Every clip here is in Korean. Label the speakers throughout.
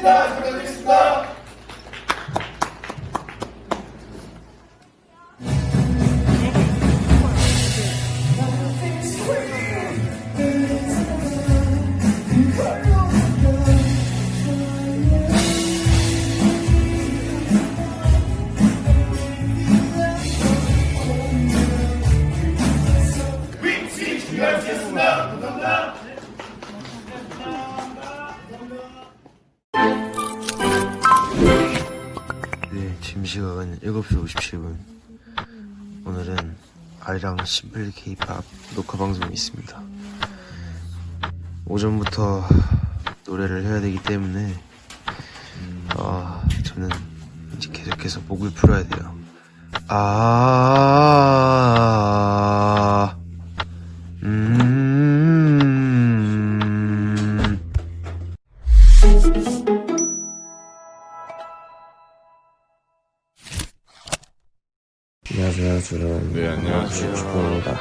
Speaker 1: 축하드립
Speaker 2: 7시 57분. 오늘은 아리랑 심플 케이팝 녹화 방송이 있습니다. 오전부터 노래를 해야 되기 때문에, 아, 저는 이제 계속해서 목을 풀어야 돼요. 아, 음, 안녕하세요. 저는
Speaker 3: 네, 안녕하세요.
Speaker 2: 주봉입니다.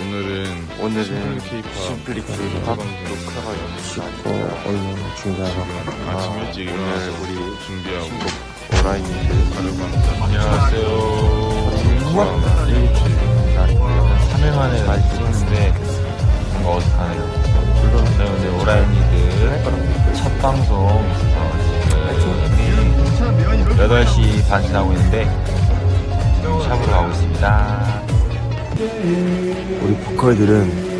Speaker 3: 오늘은
Speaker 2: 오늘은
Speaker 3: 케이팝
Speaker 2: 심플리
Speaker 3: 녹화
Speaker 2: 케이팝
Speaker 3: 녹화가
Speaker 2: 씻고 얼른 준비하러 갑니다.
Speaker 3: 아침 일찍 일어나서 우리 준비하고
Speaker 2: 오라이니를
Speaker 3: 가려고 합니다. 안녕하세요.
Speaker 4: 한 3일 만에 많이 찍는데 뭔가 어색하네요. 물론 오늘 오라이니들 첫 방송 어, 지금 8시 반 지나고 있는데 샵으로 가고 있습니다.
Speaker 2: 우리 보컬들은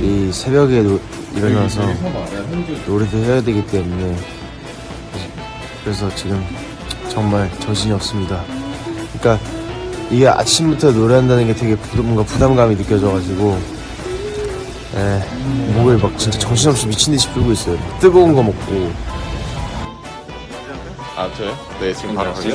Speaker 2: 이 새벽에 노- 일어나서 노래도 해야 되기 때문에 그래서 지금 정말 정신이 없습니다. 그러니까 이게 아침부터 노래한다는 게 되게 부, 뭔가 부담감이 느껴져가지고 에, 목을 막 진짜 정신없이 미친 듯이 풀고 있어요. 뜨거운 거 먹고
Speaker 3: 아, 저요? 네, 지금 바로 가요.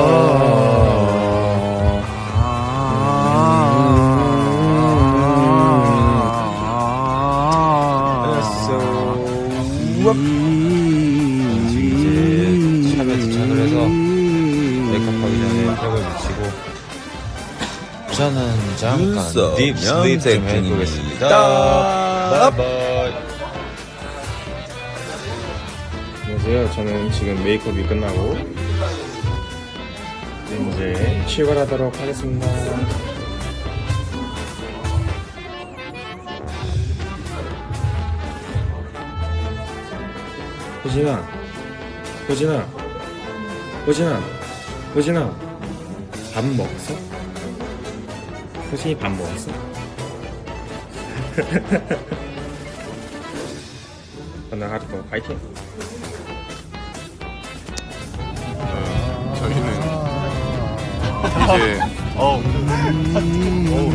Speaker 4: 잠깐 deep sleep 좀 해보겠습니다. 바이바이.
Speaker 5: 안녕하세요. 저는 지금 메이크업이 끝나고 이제 출발하도록 하겠습니다. 호진아, 호진아, 호진아, 호진아, 밥 먹었어? 호진이 밥 먹었어? 오늘 하루도 파이팅!
Speaker 3: 저희는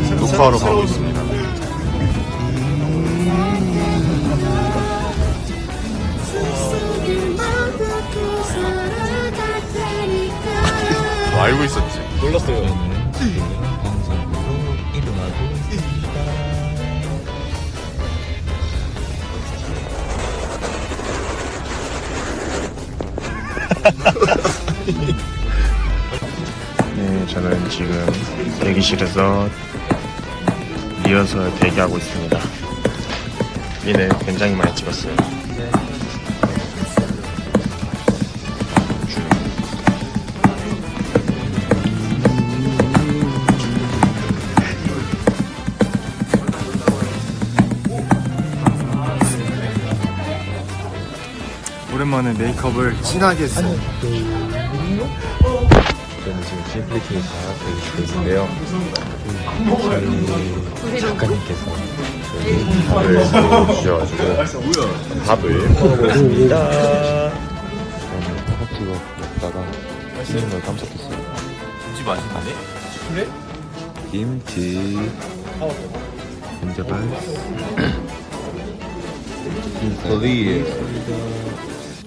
Speaker 3: 이제 녹화하러 가고 있습니다. 너 알고 있었지?
Speaker 5: 몰랐어요. 네, 저는 지금 대기실에서 리허설 대기하고 있습니다. 이는 굉장히 많이 찍었어요. 오랜만에 메이크업을 진하게 했어요.
Speaker 4: 저는 지금 심플리 케이팝 대기실에 있는데요. 저희 작가님께서 저희 밥을 주셔가지고 밥을 먹어보고 있습니다. 저는 허겁지겁 먹다가 맛있는 걸 깜짝했어요. 김치 맛있는데? 그래? 김치. 김자발. 김서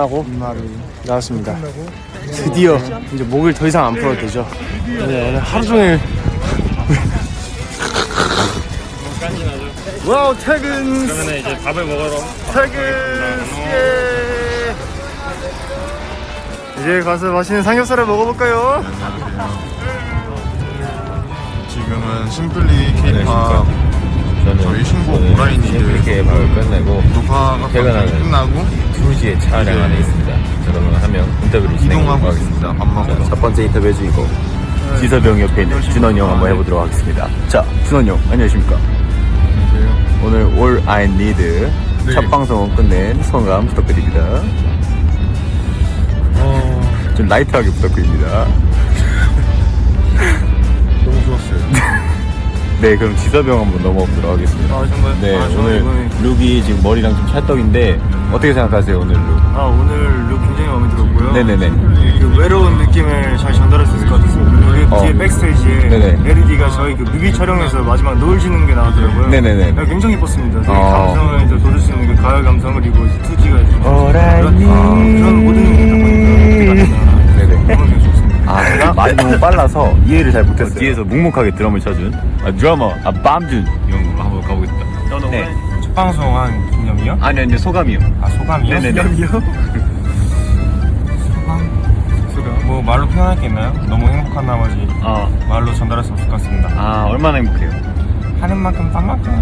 Speaker 6: 끝나고 나왔습니다. 드디어 이제 목을 더 이상 안 풀어도 되죠. 네, 오늘 하루 종일 와우 퇴근
Speaker 5: 그러면 이제 밥을 먹으러
Speaker 6: 퇴근 예. 이제 가서 맛있는 삼겹살을 먹어볼까요?
Speaker 3: 지금은 심플리 케이팝
Speaker 7: 저는
Speaker 3: 저희 신곡
Speaker 7: 오늘
Speaker 3: 오라이니드
Speaker 7: 심플리케의 밥을 끝내고
Speaker 3: 녹화가
Speaker 7: 퇴근하는
Speaker 3: 끝나고
Speaker 7: 2시에 촬영 안에 있습니다. 저는 한명 인터뷰를
Speaker 3: 이동하고
Speaker 7: 하겠습니다.
Speaker 3: 밥 먹으러.
Speaker 7: 첫 번째 인터뷰 주인공 지서병 옆에 있는 준원이 형 한번 해보도록 하겠습니다. 자, 준원이 형 안녕하십니까? 오늘 All I Need
Speaker 3: 네.
Speaker 7: 첫 방송 끝낸 소감 부탁드립니다.
Speaker 3: 어,
Speaker 7: 좀 라이트하게 부탁드립니다.
Speaker 3: 너무 좋았어요.
Speaker 7: 네, 그럼 지서병 한번 넘어 보도록 하겠습니다.
Speaker 6: 아 정말
Speaker 7: 네,
Speaker 6: 아,
Speaker 7: 오늘
Speaker 6: 이번에
Speaker 7: 룩이 지금 머리랑 좀 찰떡인데 어떻게 생각하세요, 오늘 look?
Speaker 6: 아 오늘 룩 굉장히 마음에 들었고요.
Speaker 7: 네네네.
Speaker 6: 그 외로운 느낌을 잘 전달할 수 있을 것 같았습니다. 그리고
Speaker 7: 어.
Speaker 6: 뒤에 backstage에
Speaker 7: 네네.
Speaker 6: LED가 저희 그 뮤비 촬영에서 마지막 노을 지는 게 나왔더라고요.
Speaker 7: 네네네.
Speaker 6: 아, 굉장히 이뻤습니다. 되게
Speaker 7: 어.
Speaker 6: 감성을 돋을 수 있는 그 가을 감성 그리고 이제 투지가 이제
Speaker 7: All I
Speaker 6: 그런, 아, 그런 모든 게
Speaker 7: 말이 너무 빨라서 이해를 잘 못했어요. 뒤에서 묵묵하게 드럼을 쳐준 아, 드러머, 아, 빰준 형 한번 가보겠습니다. 네.
Speaker 5: 첫 방송 한 기념이요?
Speaker 7: 아니, 아니, 소감이요.
Speaker 5: 아 소감이요?
Speaker 7: 네네네.
Speaker 5: 소감? 뭐 말로 표현할 게 있나요? 너무 행복한 나머지
Speaker 7: 아,
Speaker 5: 말로 전달할 수 없을 것 같습니다.
Speaker 7: 아, 얼마나 행복해요.
Speaker 5: 하는 만큼 딴 만큼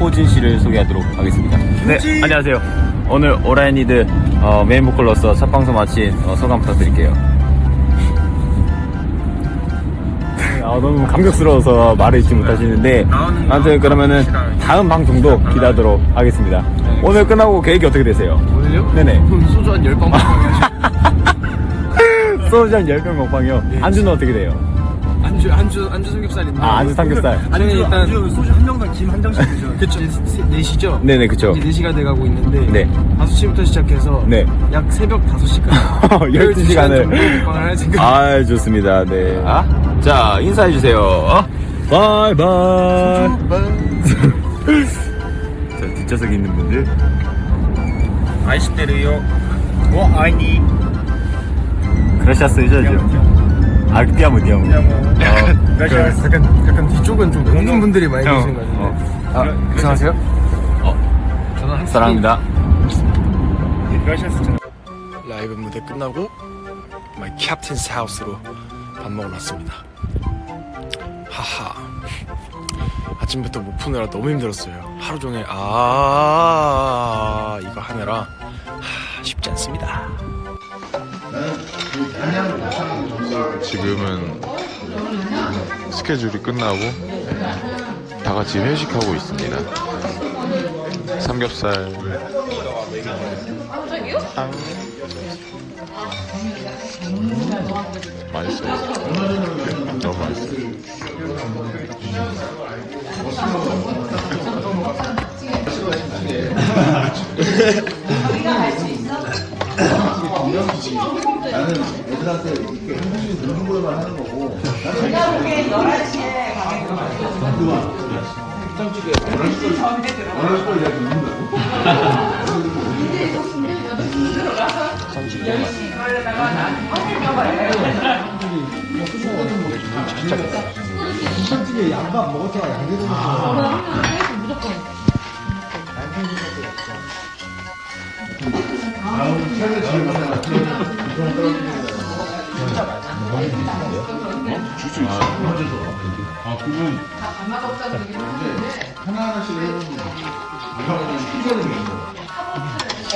Speaker 7: 호진 씨를 소개하도록 하겠습니다. 네, 안녕하세요. 오늘 All I Need 어, 메인 보컬로서 첫 방송 마친 어, 소감 부탁드릴게요. 아, 너무 감격스러워서 말을 잇지 못하시는데 아무튼 그러면은 다음 방송도 기대하도록 하겠습니다. 오늘 끝나고 계획이 어떻게 되세요?
Speaker 8: 오늘요?
Speaker 7: 네네.
Speaker 8: 소주 한 10병 먹어야지.
Speaker 7: 소주 한 10병 먹방이요. 안주는 어떻게 돼요?
Speaker 8: 안주, 안주, 안주 삼겹살인데.
Speaker 7: 아, 안주 삼겹살.
Speaker 8: 아니, 일단.
Speaker 6: 소주 한 병당 김 한 장씩 드죠.
Speaker 8: 그쵸. 4시죠?
Speaker 7: 네네, 그쵸.
Speaker 8: 이제 4시가 돼가고 있는데.
Speaker 7: 네.
Speaker 8: 5시부터 시작해서.
Speaker 7: 네.
Speaker 8: 약 새벽 5시까지.
Speaker 7: 12시간을.
Speaker 8: 먹방을 할 생각.
Speaker 7: 아, 좋습니다. 네. 자, 인사해주세요. 바이바이. 자, 뒷좌석에 있는 분들.
Speaker 5: 아이시테르요.
Speaker 6: 뭐 아이니.
Speaker 7: 그라시아스 해줘야죠. 아, 디아모, 디아모. 어,
Speaker 8: 약간, 약간 뒤쪽은 좀 외국인 분들이 많이 계신 것 같은데.
Speaker 7: 아, 이상하세요? 어, 사랑합니다.
Speaker 9: 라이브 무대 끝나고 My Captain's House로 밥 먹으러 왔습니다. 아침부터 목 푸느라 너무 힘들었어요. 하루 종일 아 이거 하느라 하, 쉽지 않습니다.
Speaker 3: 지금은 스케줄이 끝나고 다 같이 회식하고 있습니다. 삼겹살. 빵. 맛있어요. 너무 맛있어요.
Speaker 6: 나 여기 기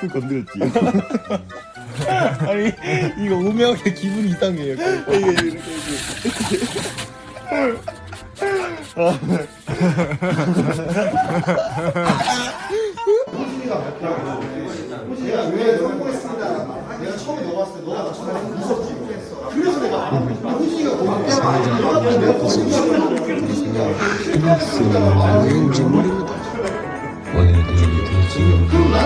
Speaker 6: 분 건드렸지. 아니 이거 오명하게 기분이 이상해요. 이게 이렇게 이렇게.
Speaker 4: 왜인지 모릅니다. 오늘도 이렇게 지금 저는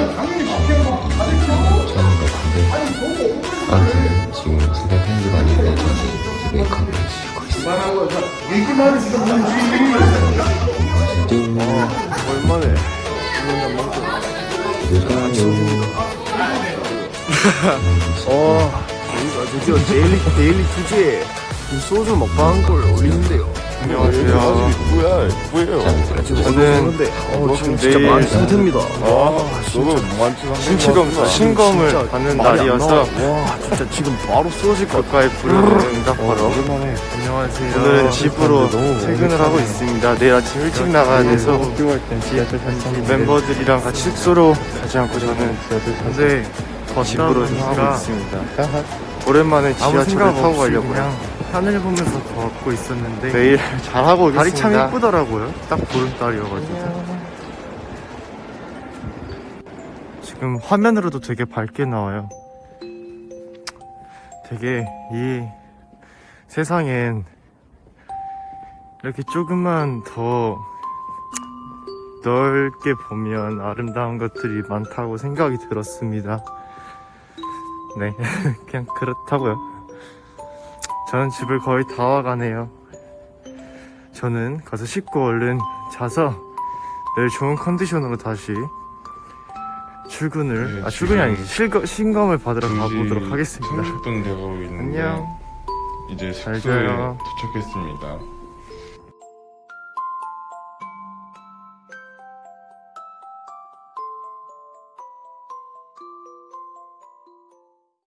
Speaker 4: 같은데 아무튼 지금 새벽 1시가 아닌데 저는 메이크업을 지고 있어요.
Speaker 10: 얼마네?
Speaker 4: 어, 드디어 데일리, 데일리 이 소주 먹방 걸 올리는데요.
Speaker 10: 안녕하세요. 뭐야? 뭐예요? 저는
Speaker 4: 어, 지금
Speaker 10: 내일-
Speaker 4: 진짜 많이 상태입니다.
Speaker 10: 아, 너무 신치검 신검을 받는 날이어서
Speaker 4: 와, 진짜 지금 바로 쓰러질 것
Speaker 10: 가까이 부르는 응답하러
Speaker 4: 안녕하세요.
Speaker 10: 오늘은 집으로 퇴근을 하고 있습니다. 내일 아침 일찍 나가야 돼서 멤버들이랑 같이 숙소로 가지 않고 저는 네, 집으로 하고 있습니다. 오랜만에 지하철을 타고 가려고요.
Speaker 4: 하늘 보면서 걷고 있었는데
Speaker 10: 내일 잘하고 오겠습니다.
Speaker 4: 달이 참 예쁘더라고요. 딱 보름달이어가지고.
Speaker 10: 지금 화면으로도 되게 밝게 나와요. 되게 이 세상엔 이렇게 조금만 더 넓게 보면 아름다운 것들이 많다고 생각이 들었습니다. 네, 그냥 그렇다고요. 저는 집을 거의 다 와가네요. 저는 가서 씻고 얼른 자서 내일 좋은 컨디션으로 다시 출근을 아 출근이 아니고 실거, 신검을 받으러 가보도록 하겠습니다.
Speaker 3: 30분 되고 있는데
Speaker 10: 안녕.
Speaker 3: 이제
Speaker 10: 잘
Speaker 3: 숙소에. 도착했습니다.